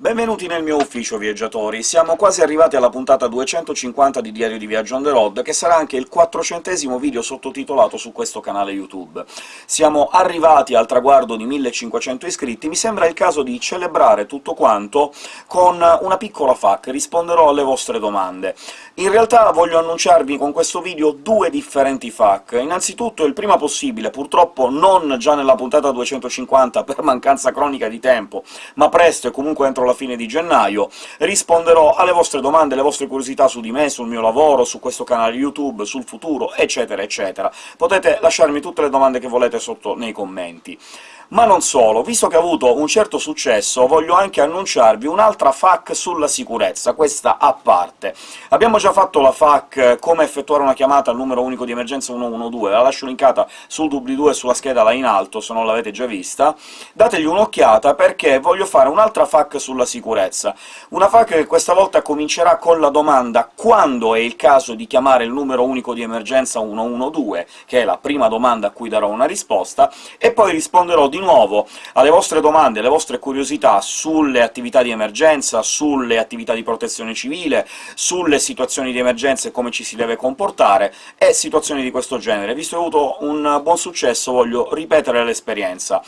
Benvenuti nel mio ufficio, viaggiatori! Siamo quasi arrivati alla puntata 250 di Diario di Viaggio on the road, che sarà anche il quattrocentesimo video sottotitolato su questo canale YouTube. Siamo arrivati al traguardo di 1500 iscritti, mi sembra il caso di celebrare tutto quanto con una piccola FAQ, risponderò alle vostre domande. In realtà voglio annunciarvi con questo video due differenti FAQ. Innanzitutto il prima possibile, purtroppo non già nella puntata 250 per mancanza cronica di tempo, ma presto e comunque entro la fine di gennaio, risponderò alle vostre domande, alle vostre curiosità su di me, sul mio lavoro, su questo canale YouTube, sul futuro, eccetera eccetera. Potete lasciarmi tutte le domande che volete sotto nei commenti. Ma non solo, visto che ha avuto un certo successo, voglio anche annunciarvi un'altra FAQ sulla sicurezza, questa a parte. Abbiamo già fatto la FAQ come effettuare una chiamata al numero unico di emergenza 112, la lascio linkata sul doobly-doo e sulla scheda là in alto, se non l'avete già vista. Dategli un'occhiata, perché voglio fare un'altra FAQ sulla sicurezza. Una FAQ che questa volta comincerà con la domanda «Quando è il caso di chiamare il numero unico di emergenza 112?», che è la prima domanda a cui darò una risposta, e poi risponderò di di nuovo alle vostre domande, alle vostre curiosità sulle attività di emergenza, sulle attività di protezione civile, sulle situazioni di emergenza e come ci si deve comportare, e situazioni di questo genere. Visto che ho avuto un buon successo, voglio ripetere l'esperienza.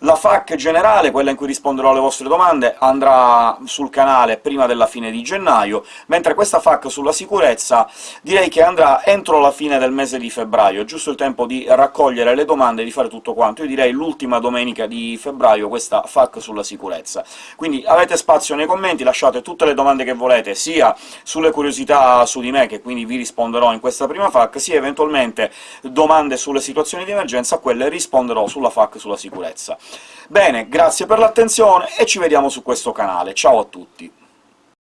La FAQ generale, quella in cui risponderò alle vostre domande, andrà sul canale prima della fine di gennaio, mentre questa FAQ sulla sicurezza direi che andrà entro la fine del mese di febbraio, giusto il tempo di raccogliere le domande e di fare tutto quanto. Io direi l'ultima domenica di febbraio questa FAQ sulla sicurezza. Quindi avete spazio nei commenti, lasciate tutte le domande che volete, sia sulle curiosità su di me, che quindi vi risponderò in questa prima FAQ, sia eventualmente domande sulle situazioni di emergenza, quelle risponderò sulla FAQ sulla sicurezza. Bene, grazie per l'attenzione e ci vediamo su questo canale. Ciao a tutti!